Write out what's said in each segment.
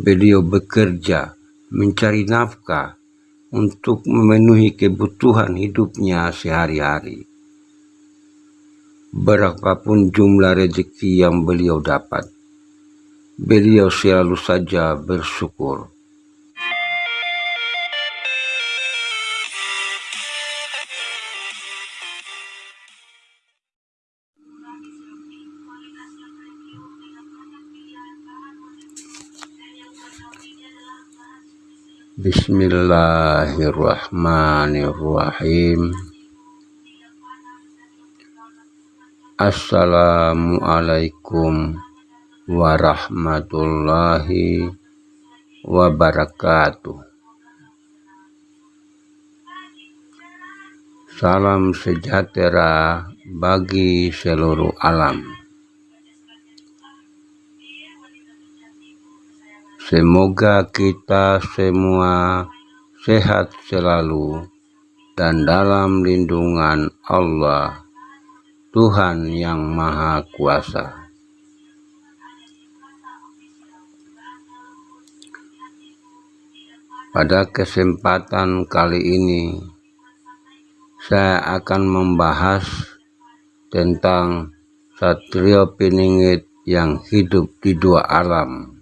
beliau bekerja mencari nafkah untuk memenuhi kebutuhan hidupnya sehari-hari. Berapapun jumlah rezeki yang beliau dapat, beliau selalu saja bersyukur. Bismillahirrahmanirrahim. Assalamualaikum warahmatullahi wabarakatuh. Salam sejahtera bagi seluruh alam. Semoga kita semua sehat selalu dan dalam lindungan Allah, Tuhan yang Maha Kuasa. Pada kesempatan kali ini, saya akan membahas tentang Satrio Piningit yang hidup di dua alam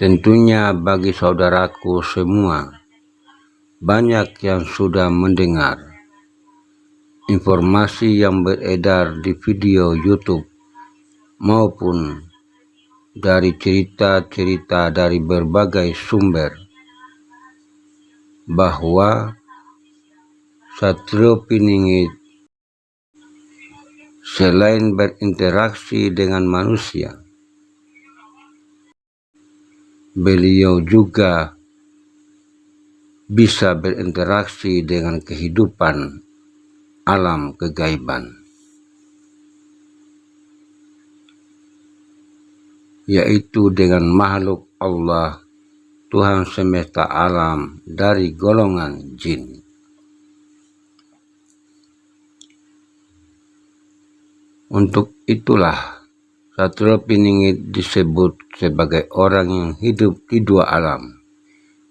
Tentunya bagi saudaraku semua, banyak yang sudah mendengar informasi yang beredar di video YouTube maupun dari cerita-cerita dari berbagai sumber bahwa Satrio Piningit selain berinteraksi dengan manusia, beliau juga bisa berinteraksi dengan kehidupan alam kegaiban. Yaitu dengan makhluk Allah Tuhan semesta alam dari golongan jin. Untuk itulah Satrio Piningit disebut sebagai orang yang hidup di dua alam,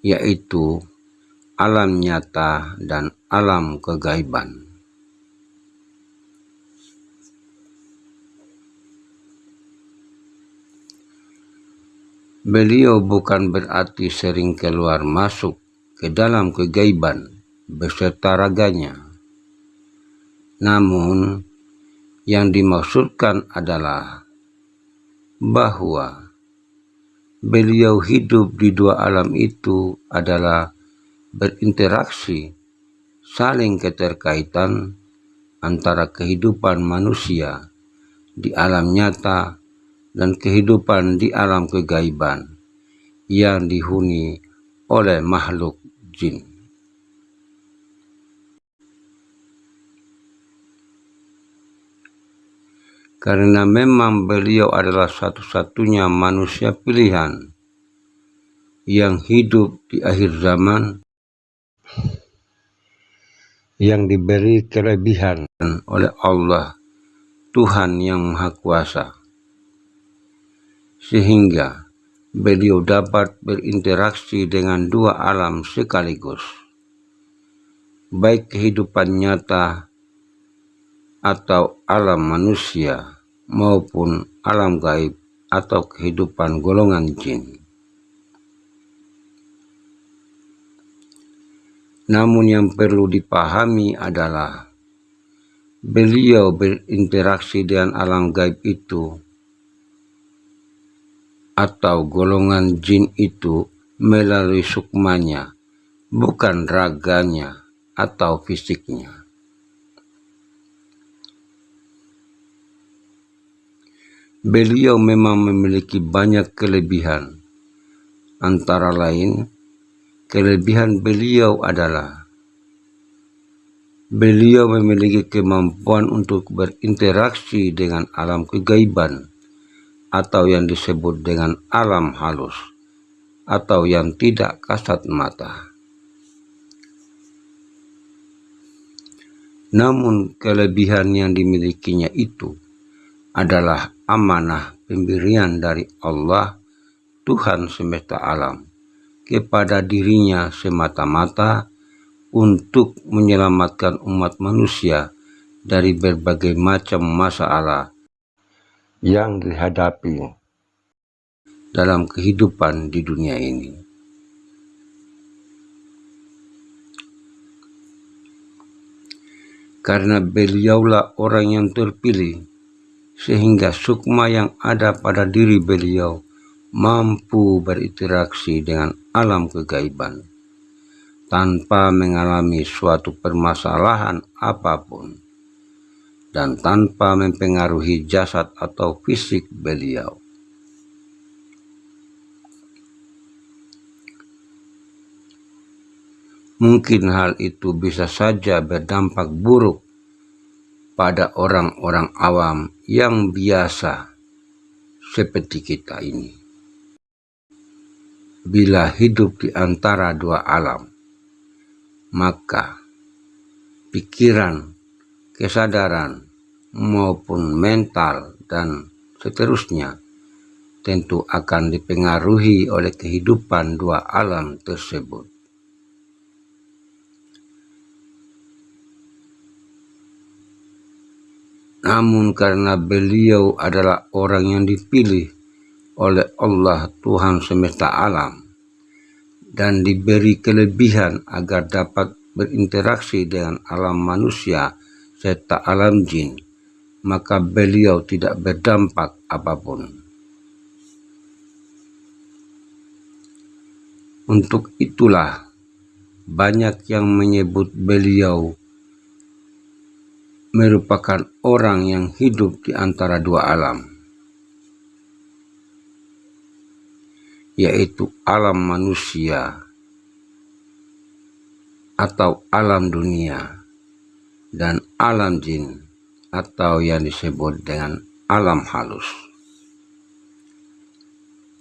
yaitu alam nyata dan alam kegaiban. Beliau bukan berarti sering keluar masuk ke dalam kegaiban beserta raganya. Namun, yang dimaksudkan adalah bahwa beliau hidup di dua alam itu adalah berinteraksi, saling keterkaitan antara kehidupan manusia di alam nyata dan kehidupan di alam kegaiban yang dihuni oleh makhluk jin. Karena memang beliau adalah satu-satunya manusia pilihan yang hidup di akhir zaman yang diberi kelebihan oleh Allah Tuhan yang Maha Kuasa. Sehingga beliau dapat berinteraksi dengan dua alam sekaligus. Baik kehidupan nyata atau alam manusia maupun alam gaib atau kehidupan golongan jin. Namun yang perlu dipahami adalah beliau berinteraksi dengan alam gaib itu atau golongan jin itu melalui sukmanya, bukan raganya atau fisiknya. Beliau memang memiliki banyak kelebihan. Antara lain, kelebihan beliau adalah beliau memiliki kemampuan untuk berinteraksi dengan alam kegaiban atau yang disebut dengan alam halus atau yang tidak kasat mata. Namun kelebihan yang dimilikinya itu adalah amanah pemberian dari Allah Tuhan semesta alam kepada dirinya semata-mata untuk menyelamatkan umat manusia dari berbagai macam masalah yang dihadapi dalam kehidupan di dunia ini. Karena beliaulah orang yang terpilih, sehingga sukma yang ada pada diri beliau mampu berinteraksi dengan alam kegaiban tanpa mengalami suatu permasalahan apa pun dan tanpa mempengaruhi jasad atau fisik beliau. Mungkin hal itu bisa saja berdampak buruk pada orang-orang awam yang biasa seperti kita ini bila hidup di antara dua alam, maka pikiran, kesadaran, maupun mental dan seterusnya tentu akan dipengaruhi oleh kehidupan dua alam tersebut. Namun karena beliau adalah orang yang dipilih oleh Allah Tuhan semesta alam dan diberi kelebihan agar dapat berinteraksi dengan alam manusia serta alam jin, maka beliau tidak berdampak apa pun. Untuk itulah banyak yang menyebut beliau merupakan orang yang hidup di antara dua alam. yaitu alam manusia atau alam dunia dan alam jin atau yang disebut dengan alam halus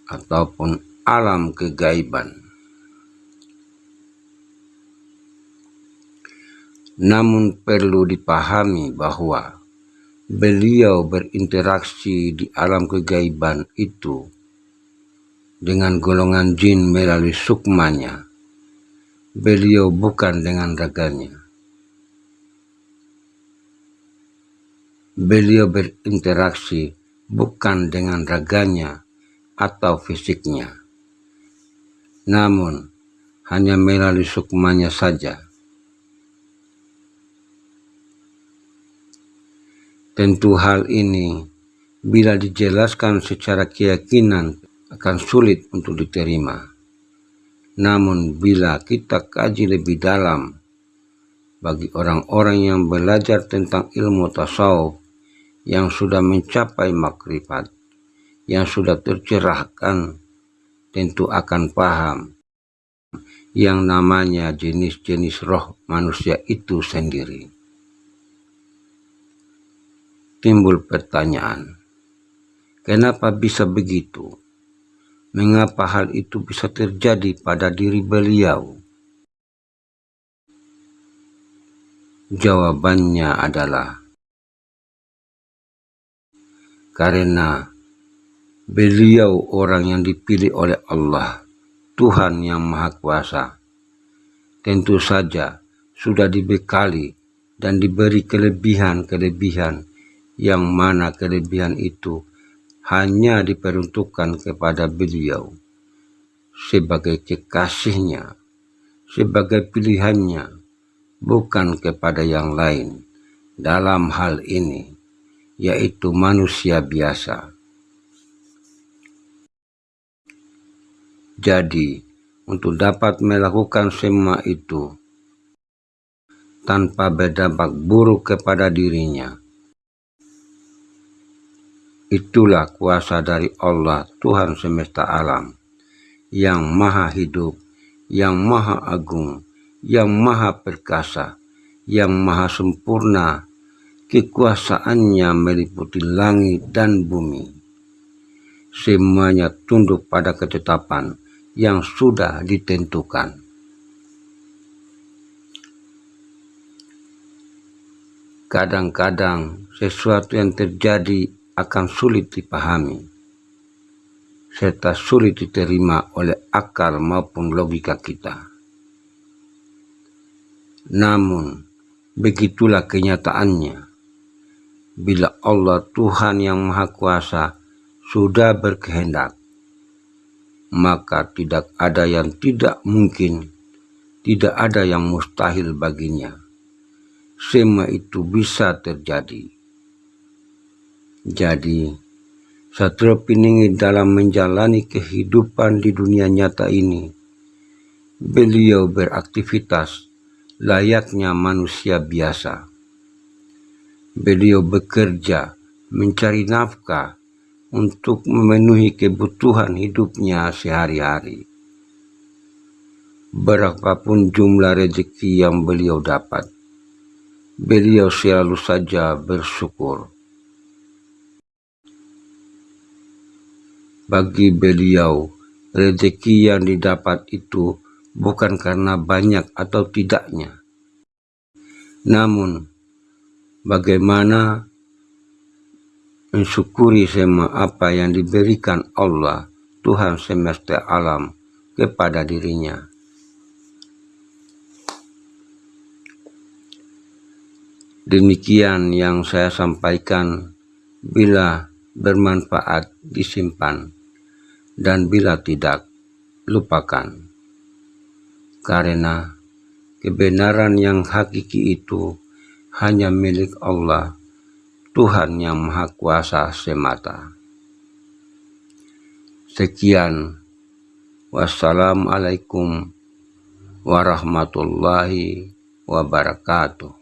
ataupun alam kegaiban. Namun perlu dipahami bahwa beliau berinteraksi di alam kegaiban itu dengan golongan jin melalui sukmanya. Beliau bukan dengan raganya. Beliau berinteraksi bukan dengan raganya atau fisiknya, namun hanya melalui sukmanya saja. Tentu hal ini bila dijelaskan secara keyakinan akan sulit untuk diterima. Namun bila kita kaji lebih dalam, bagi orang-orang yang belajar tentang ilmu tasawuf yang sudah mencapai makrifat, yang sudah tercerahkan, tentu akan paham yang namanya jenis-jenis roh manusia itu sendiri. Timbul pertanyaan, kenapa bisa begitu? Mengapa hal itu bisa terjadi pada diri beliau? Jawabannya adalah karena beliau orang yang dipilih oleh Allah, Tuhan yang Maha Kuasa. Tentu saja sudah dibekali dan diberi kelebihan-kelebihan yang mana kelebihan itu hanya diperuntukkan kepada beliau sebagai kekasihnya, sebagai pilihannya, bukan kepada yang lain dalam hal ini, yaitu manusia biasa. Jadi, untuk dapat melakukan semua itu tanpa berdampak buruk kepada dirinya, Itulah kuasa dari Allah Tuhan semesta alam yang maha hidup, yang maha agung, yang maha perkasa, yang maha sempurna. Kekuasaannya meliputi langit dan bumi. Semuanya tunduk pada ketetapan yang sudah ditentukan. kadang-kadang sesuatu yang terjadi akan sulit dipahami, serta sulit diterima oleh akal maupun logika kita. Namun, begitulah kenyataannya. Bila Allah Tuhan yang Maha Kuasa sudah berkehendak, maka tidak ada yang tidak mungkin, tidak ada yang mustahil baginya. Semua itu bisa terjadi. Jadi, Satrio Piningit dalam menjalani kehidupan di dunia nyata ini, beliau beraktivitas layaknya manusia biasa. Beliau bekerja mencari nafkah untuk memenuhi kebutuhan hidupnya sehari-hari. Berapapun jumlah rezeki yang beliau dapat, beliau selalu saja bersyukur. Bagi beliau, rezeki yang didapat itu bukan karena banyak atau tidaknya, namun bagaimana mensyukuri semua apa yang diberikan Allah, Tuhan semesta alam, kepada dirinya. Demikian yang saya sampaikan, bila bermanfaat disimpan, dan bila tidak, lupakan. Karena kebenaran yang hakiki itu hanya milik Allah Tuhan yang Maha Kuasa semata. Sekian. Wassalamualaikum warahmatullahi wabarakatuh.